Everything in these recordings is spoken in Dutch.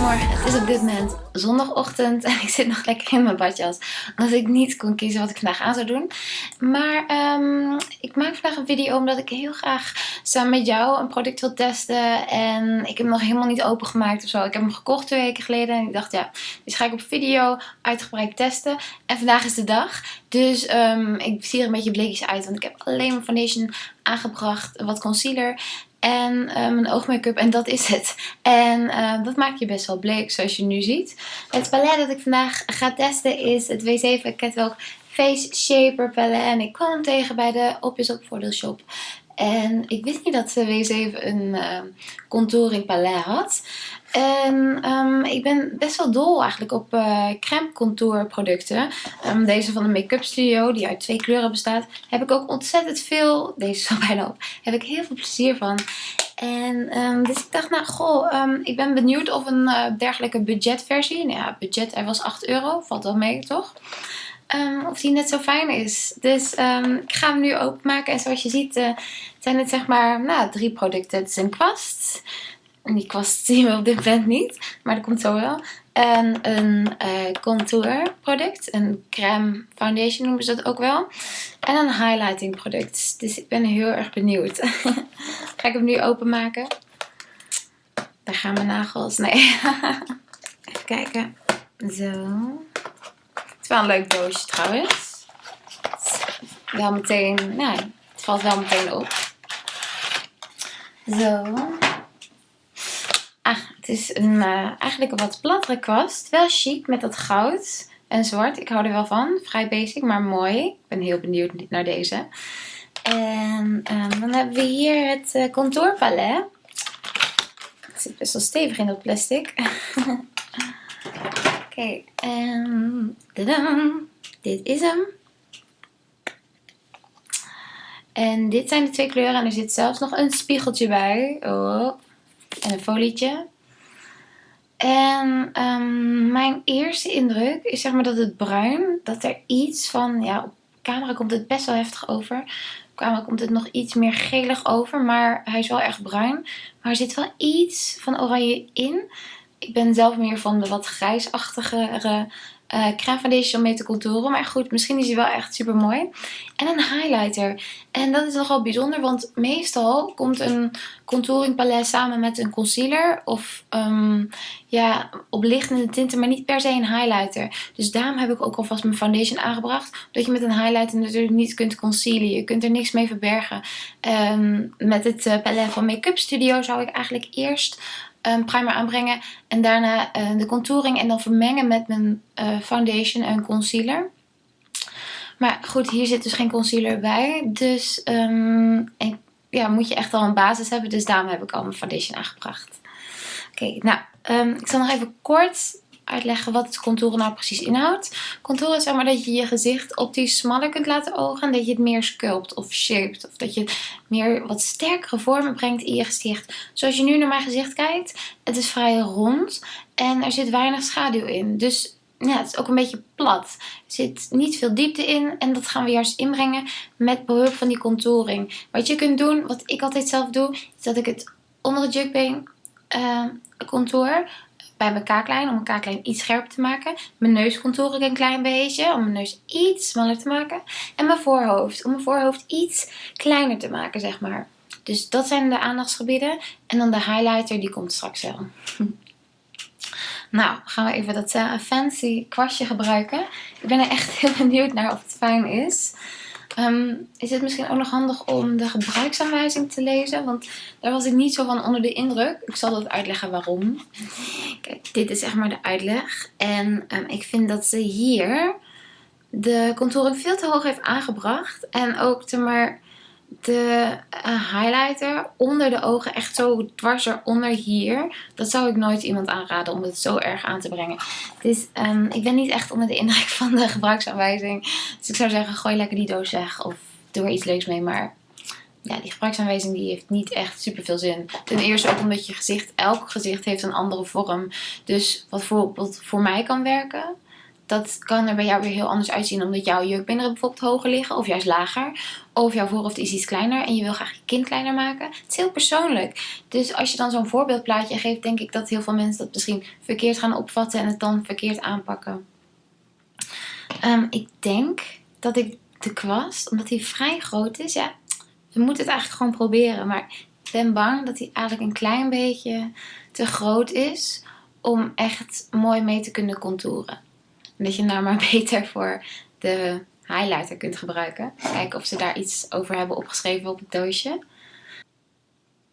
Goedemorgen, het is op dit moment zondagochtend en ik zit nog lekker in mijn badjas. Omdat ik niet kon kiezen wat ik vandaag aan zou doen. Maar um, ik maak vandaag een video omdat ik heel graag samen met jou een product wil testen. En ik heb hem nog helemaal niet opengemaakt of zo. Ik heb hem gekocht twee weken geleden en ik dacht ja, dus ga ik op video uitgebreid testen. En vandaag is de dag. Dus um, ik zie er een beetje bleekjes uit, want ik heb alleen mijn foundation aangebracht, wat concealer en uh, mijn oogmake-up en dat is het. En uh, dat maakt je best wel bleek zoals je nu ziet. Het palet dat ik vandaag ga testen is het W7 Catwalk Face Shaper palet. En ik kwam hem tegen bij de Opjes op Voordeelshop. En ik wist niet dat de W7 een uh, contouring palet had. En um, ik ben best wel dol eigenlijk op uh, crème contour producten. Um, deze van de Make-up Studio, die uit twee kleuren bestaat, heb ik ook ontzettend veel, deze is bijna op, heb ik heel veel plezier van. En dus ik dacht, nou goh, ik ben benieuwd of een uh, dergelijke budgetversie, nou ja, budget er was 8 euro, valt wel mee toch? Of die net zo fijn is. Dus ik ga hem nu openmaken. En zoals je ziet uh, zijn het zeg maar nou, drie producten. Het is een kwast. En die kwast zien we op dit moment niet. Maar dat komt zo wel. En een uh, contour product. Een crème foundation noemen ze dat ook wel. En een highlighting product. Dus ik ben heel erg benieuwd. ga ik hem nu openmaken. Daar gaan mijn nagels. Nee. Even kijken. Zo wel een leuk doosje trouwens. Wel meteen, nou, het valt wel meteen op. Zo. Is een, uh, eigenlijk een wat plattere kwast. Wel chic met dat goud en zwart. Ik hou er wel van. Vrij basic, maar mooi. Ik ben heel benieuwd naar deze. En um, dan hebben we hier het uh, contourpalet. Het zit best wel stevig in dat plastic. Oké, en dit is hem. En dit zijn de twee kleuren en er zit zelfs nog een spiegeltje bij. Oh. En een folietje. En um, mijn eerste indruk is zeg maar dat het bruin, dat er iets van, ja op camera komt het best wel heftig over. Op camera komt het nog iets meer gelig over, maar hij is wel erg bruin. Maar er zit wel iets van oranje in. Ik ben zelf meer van de wat grijsachtigere uh, crème foundation mee te contouren. Maar goed, misschien is hij wel echt super mooi. En een highlighter. En dat is nogal bijzonder, want meestal komt een contouring palet samen met een concealer. Of um, ja, oplichtende tinten, maar niet per se een highlighter. Dus daarom heb ik ook alvast mijn foundation aangebracht. Dat je met een highlighter natuurlijk niet kunt concealen. Je kunt er niks mee verbergen. Um, met het uh, palet van Make-up Studio zou ik eigenlijk eerst een primer aanbrengen. En daarna uh, de contouring en dan vermengen met mijn uh, foundation en concealer. Maar goed, hier zit dus geen concealer bij. Dus um, ja, moet je echt al een basis hebben. Dus daarom heb ik al mijn foundation aangebracht. Oké, nou, um, ik zal nog even kort uitleggen wat het contouren nou precies inhoudt. Contouren is zeg maar dat je je gezicht optisch smaller kunt laten ogen. En dat je het meer sculpt of shaped. Of dat je meer wat sterkere vormen brengt in je gezicht. Zoals je nu naar mijn gezicht kijkt. Het is vrij rond. En er zit weinig schaduw in. Dus ja, het is ook een beetje plat. Er zit niet veel diepte in. En dat gaan we juist inbrengen met behulp van die contouring. Wat je kunt doen, wat ik altijd zelf doe. Is dat ik het onder het jukbeen uh, contour bij mijn kaaklijn om mijn kaaklijn iets scherper te maken. Mijn neus contour ik een klein beetje om mijn neus iets smaller te maken. En mijn voorhoofd om mijn voorhoofd iets kleiner te maken zeg maar. Dus dat zijn de aandachtsgebieden. En dan de highlighter die komt straks wel. Nou, gaan we even dat uh, fancy kwastje gebruiken. Ik ben er echt heel benieuwd naar of het fijn is. Um, is het misschien ook nog handig om de gebruiksaanwijzing te lezen? Want daar was ik niet zo van onder de indruk. Ik zal dat uitleggen waarom. Kijk, dit is zeg maar de uitleg. En um, ik vind dat ze hier de contouring veel te hoog heeft aangebracht. En ook te maar de uh, highlighter onder de ogen echt zo dwars eronder hier. Dat zou ik nooit iemand aanraden om het zo erg aan te brengen. Dus ik ben niet echt onder de indruk van de gebruiksaanwijzing. Dus ik zou zeggen gooi lekker die doos weg of doe er iets leuks mee. Maar ja, die gebruiksaanwijzing die heeft niet echt super veel zin. Ten eerste ook omdat je gezicht, elk gezicht heeft een andere vorm. Dus wat bijvoorbeeld voor mij kan werken dat kan er bij jou weer heel anders uitzien. Omdat jouw jurkbeenderen bijvoorbeeld hoger liggen. Of juist lager. Of jouw voorhoofd is iets kleiner. En je wil graag je kind kleiner maken. Het is heel persoonlijk. Dus als je dan zo'n voorbeeldplaatje geeft. Denk ik dat heel veel mensen dat misschien verkeerd gaan opvatten. En het dan verkeerd aanpakken. Ehm, ik denk dat ik de kwast. Omdat die vrij groot is. Ja, we moeten het eigenlijk gewoon proberen. Maar ik ben bang dat hij eigenlijk een klein beetje te groot is. Om echt mooi mee te kunnen contouren. Dat je nou maar beter voor de highlighter kunt gebruiken. Kijken of ze daar iets over hebben opgeschreven op het doosje.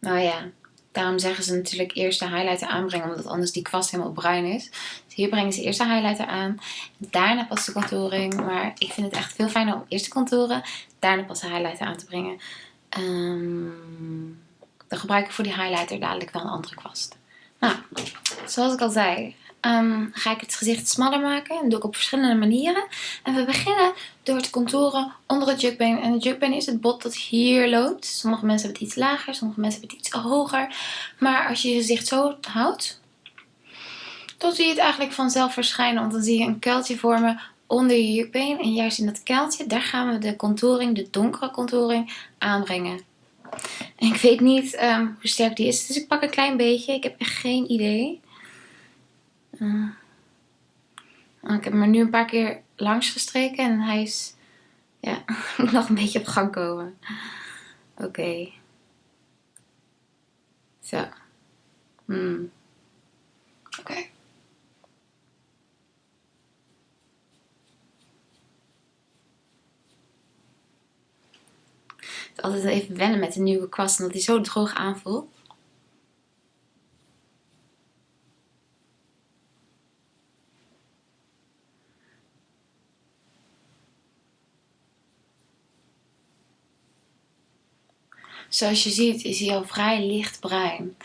Nou ja, daarom zeggen ze natuurlijk eerst de highlighter aanbrengen. Omdat anders die kwast helemaal bruin is. Dus hier brengen ze eerst de highlighter aan. Daarna pas de contouring. Maar ik vind het echt veel fijner om eerst te contouren. Daarna pas de highlighter aan te brengen. Um, dan gebruik ik voor die highlighter dadelijk wel een andere kwast. Nou, zoals ik al zei, Ehm, ga ik het gezicht smaller maken. Dat doe ik op verschillende manieren. En we beginnen door te contouren onder het jukbeen. En het jukbeen is het bot dat hier loopt. Sommige mensen hebben het iets lager, sommige mensen hebben het iets hoger. Maar als je je gezicht zo houdt, dan zie je het eigenlijk vanzelf verschijnen. Want dan zie je een kuiltje vormen onder je jukbeen. En juist in dat kuiltje, daar gaan we de contouring, de donkere contouring, aanbrengen. En ik weet niet ehm, hoe sterk die is, dus ik pak een klein beetje. Ik heb echt geen idee. Uh, ik heb er nu een paar keer langs gestreken en hij is ja, nog een beetje op gang komen. Oké. Zo. Hmm. Oké. Is altijd even wennen met de nieuwe kwast, omdat hij zo droog aanvoelt. Zoals je ziet is hij al vrij lichtbruin.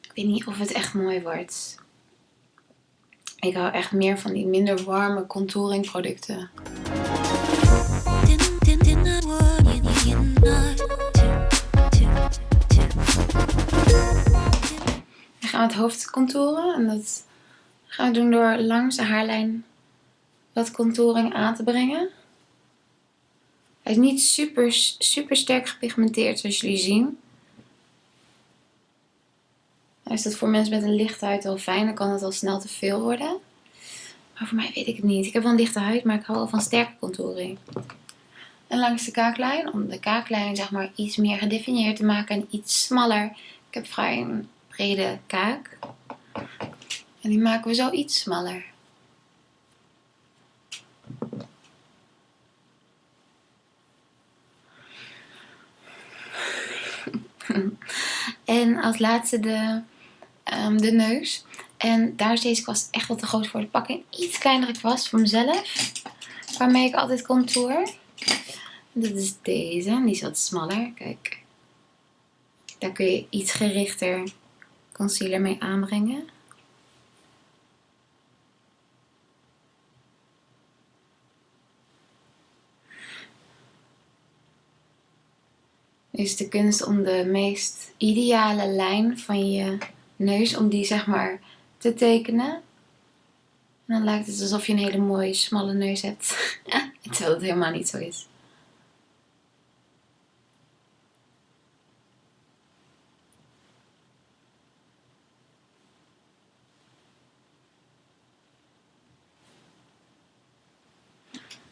Ik weet niet of het echt mooi wordt. Ik hou echt meer van die minder warme contouring producten. We gaan het hoofd contouren en dat gaan we doen door langs de haarlijn wat contouring aan te brengen. Hij is niet super, super sterk gepigmenteerd zoals jullie zien. Is dat voor mensen met een lichte huid wel fijn, dan kan het al snel te veel worden. Maar voor mij weet ik het niet. Ik heb wel een lichte huid, maar ik hou wel van sterke contouring. En langs de kaaklijn, om de kaaklijn zeg maar iets meer gedefinieerd te maken en iets smaller. Ik heb vrij een brede kaak. En die maken we zo iets smaller. en als laatste de, um, de neus. En daar is deze kwast echt wat te groot voor. Ik pak een iets kleinere kwast voor mezelf. Waarmee ik altijd contour. Dat is deze. Die is wat smaller. Kijk. Daar kun je iets gerichter concealer mee aanbrengen. Is de kunst om de meest ideale lijn van je neus, om die zeg maar te tekenen. En dan lijkt het alsof je een hele mooie smalle neus hebt. Terwijl het helemaal niet zo is.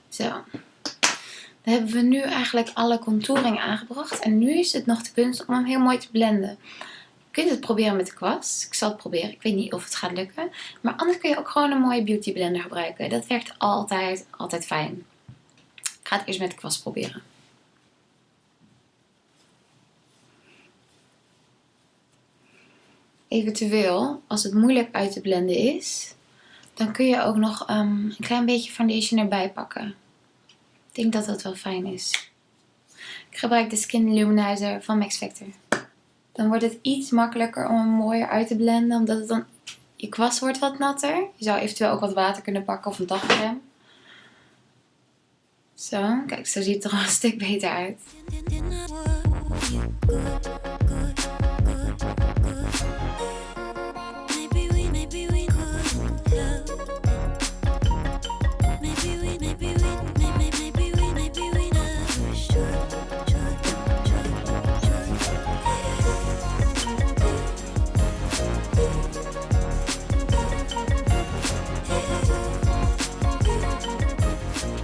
Zo hebben we nu eigenlijk alle contouring aangebracht. En nu is het nog de kunst om hem heel mooi te blenden. Je kunt het proberen met de kwast. Ik zal het proberen. Ik weet niet of het gaat lukken. Maar anders kun je ook gewoon een mooie beauty blender gebruiken. Dat werkt altijd, altijd fijn. Ik ga het eerst met de kwast proberen. Eventueel, als het moeilijk uit te blenden is, dan kun je ook nog um, een klein beetje foundation erbij pakken. Ik denk dat dat wel fijn is. Ik gebruik de Skin Luminizer van Max Factor. Dan wordt het iets makkelijker om hem mooier uit te blenden. Omdat het dan... Je kwast wordt wat natter. Je zou eventueel ook wat water kunnen pakken of een dagcreme. Zo, kijk, zo ziet het er al een stuk beter uit.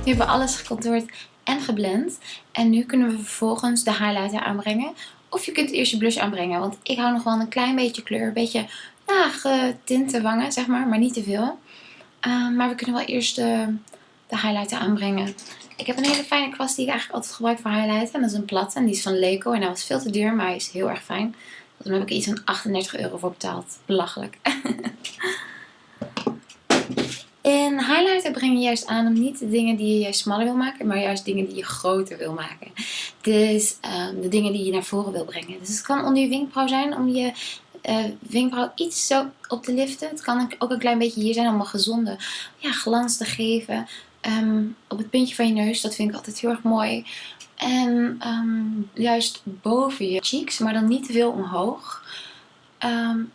Nu hebben we alles gecontourd en geblend. En nu kunnen we vervolgens de highlighter aanbrengen. Of je kunt eerst je blush aanbrengen. Want ik hou nog wel een klein beetje kleur. Een beetje getinte wangen, zeg maar. Maar niet te veel. Uh, maar we kunnen wel eerst de, de highlighter aanbrengen. Ik heb een hele fijne kwast die ik eigenlijk altijd gebruik voor highlighten. En dat is een platte. En die is van Leco. En dat was veel te duur, maar hij is heel erg fijn. Daar heb ik iets van 38 euro voor betaald. Belachelijk. In highlighter breng je juist aan om niet de dingen die je juist smaller wil maken, maar juist dingen die je groter wil maken. Dus um, de dingen die je naar voren wil brengen. Dus het kan onder je wenkbrauw zijn om je uh, wenkbrauw iets zo op te liften. Het kan ook een klein beetje hier zijn om een gezonde ja, glans te geven. Um, op het puntje van je neus, dat vind ik altijd heel erg mooi. En um, juist boven je cheeks, maar dan niet te veel omhoog.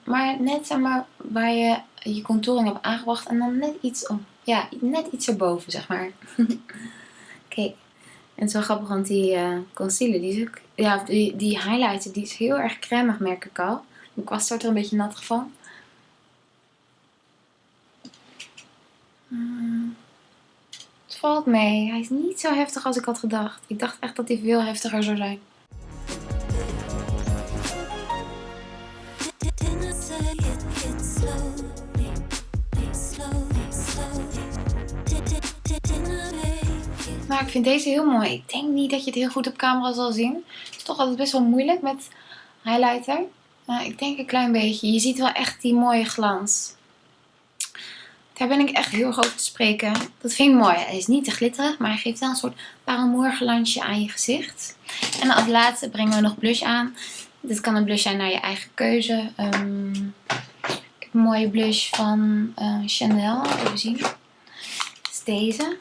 Maar net zeg maar, waar je je contouring hebt aangebracht en dan net iets, om, ja, net iets erboven, zeg maar. Kijk, en het is wel grappig, want die uh, concealer, die, is ook, ja, die, die highlighter, die is heel erg cremig, merk ik al. Mijn kwast wordt er een beetje nat van. Hmm. Het valt mee. Hij is niet zo heftig als ik had gedacht. Ik dacht echt dat hij veel heftiger zou zijn. Maar ik vind deze heel mooi. Ik denk niet dat je het heel goed op camera zal zien. Het is toch altijd best wel moeilijk met highlighter. Maar ik denk een klein beetje. Je ziet wel echt die mooie glans. Daar ben ik echt heel erg over te spreken. Dat vind ik mooi. Hij is niet te glitterig, maar hij geeft wel een soort paramourglansje aan je gezicht. En als laatste brengen we nog blush aan. Dit kan een blush zijn naar je eigen keuze. Um, ik heb een mooie blush van uh, Chanel. Even zien. Dit is deze.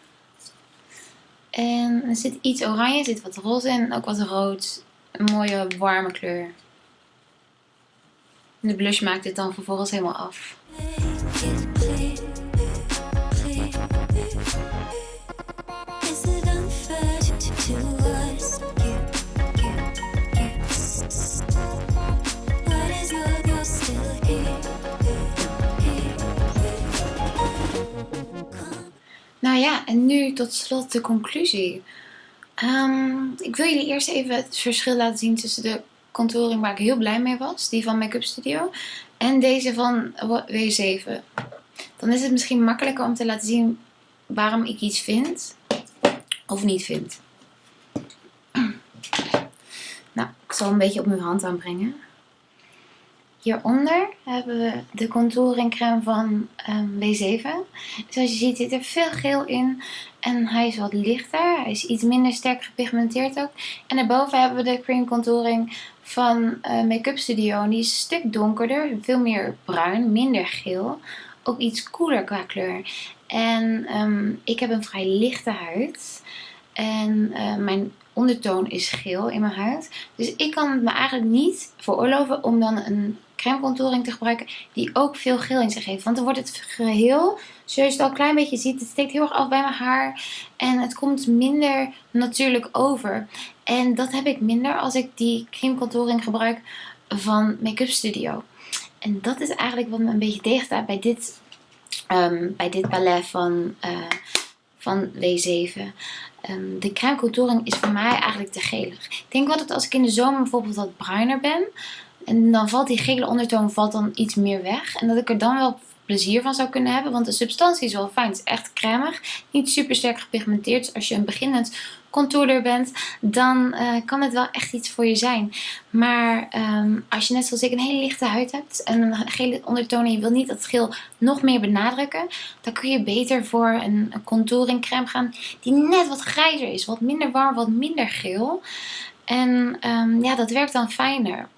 En er zit iets oranje, er zit wat roze in, ook wat rood. Een mooie warme kleur. de blush maakt dit dan vervolgens helemaal af. Nou ja, en nu tot slot de conclusie. Um, ik wil jullie eerst even het verschil laten zien tussen de contouring waar ik heel blij mee was. Die van Make-up Studio. En deze van W7. Dan is het misschien makkelijker om te laten zien waarom ik iets vind. Of niet vind. Nou, ik zal een beetje op mijn hand aanbrengen. Hieronder hebben we de contouring crème van um, W7. Zoals je ziet zit er veel geel in. En hij is wat lichter. Hij is iets minder sterk gepigmenteerd ook. En daarboven hebben we de cream contouring van uh, Make-up Studio. En die is een stuk donkerder. Veel meer bruin. Minder geel. Ook iets koeler qua kleur. En um, ik heb een vrij lichte huid. En uh, mijn ondertoon is geel in mijn huid. Dus ik kan het me eigenlijk niet veroorloven om dan een crème contouring te gebruiken die ook veel geel in zich heeft. Want dan wordt het geheel, zoals je het al een klein beetje ziet, het steekt heel erg af bij mijn haar. En het komt minder natuurlijk over. En dat heb ik minder als ik die crème contouring gebruik van Make-up Studio. En dat is eigenlijk wat me een beetje tegenstaat bij dit, um, bij dit ballet van, uh, van W7. Um, de crème contouring is voor mij eigenlijk te gelig. Ik denk wel dat als ik in de zomer bijvoorbeeld wat bruiner ben, en dan valt die gele ondertoon valt dan iets meer weg. En dat ik er dan wel plezier van zou kunnen hebben. Want de substantie is wel fijn. Het is echt cremig. Niet super sterk gepigmenteerd. Dus als je een beginnend contourer bent, dan uh, kan het wel echt iets voor je zijn. Maar um, als je net zoals ik een hele lichte huid hebt en een gele ondertoon en je wil niet dat geel nog meer benadrukken, dan kun je beter voor een, contouring crème gaan die net wat grijzer is. Wat minder warm, wat minder geel. En um, ja, dat werkt dan fijner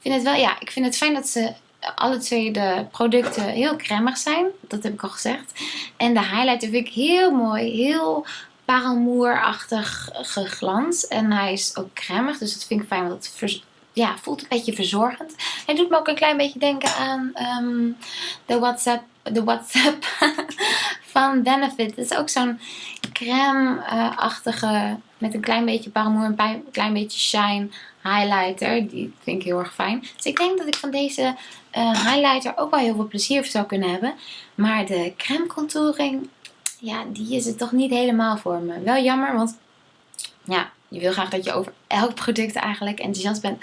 vind het wel, ja, ik vind het fijn dat ze alle twee de producten heel cremig zijn. Dat heb ik al gezegd. En de highlighter vind ik heel mooi. Heel parelmoerachtig geglans. En hij is ook cremig. Dus dat vind ik fijn. Want het ja, voelt een beetje verzorgend. Hij doet me ook een klein beetje denken aan um, de WhatsApp, de WhatsApp van Benefit. Het is ook zo'n crème-achtige met een klein beetje parelmoer, een klein beetje shine highlighter. Die vind ik heel erg fijn. Dus ik denk dat ik van deze uh, highlighter ook wel heel veel plezier zou kunnen hebben. Maar de crème contouring, ja, die is het toch niet helemaal voor me. Wel jammer, want ja, je wil graag dat je over elk product eigenlijk enthousiast bent.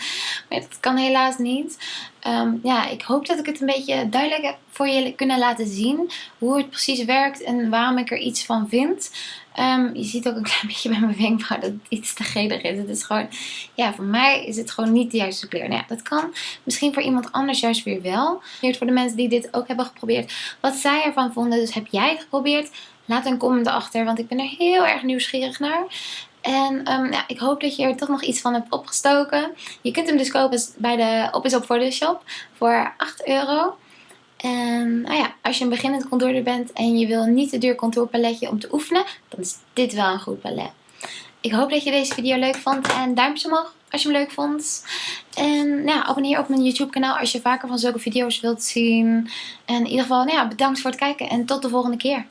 Maar dat kan helaas niet. Ehm, ja, ik hoop dat ik het een beetje duidelijk heb voor je kunnen laten zien. Hoe het precies werkt en waarom ik er iets van vind. Ehm, je ziet ook een klein beetje bij mijn wenkbrauw dat het iets te gelig is. Het is gewoon, ja, voor mij is het gewoon niet de juiste kleur. Nou ja, dat kan misschien voor iemand anders juist weer wel. Voor de mensen die dit ook hebben geprobeerd. Wat zij ervan vonden. Dus heb jij het geprobeerd? Laat een comment achter, want ik ben er heel erg nieuwsgierig naar. En ja, ik hoop dat je er toch nog iets van hebt opgestoken. Je kunt hem dus kopen bij de Op is Op voor de shop voor 8 euro. En nou ja, als je een beginnend contourder bent en je wil niet te duur contourpaletje om te oefenen, dan is dit wel een goed palet. Ik hoop dat je deze video leuk vond en duimpje omhoog als je hem leuk vond. En nou ja, abonneer op mijn YouTube kanaal als je vaker van zulke video's wilt zien. En in ieder geval nou ja, bedankt voor het kijken en tot de volgende keer.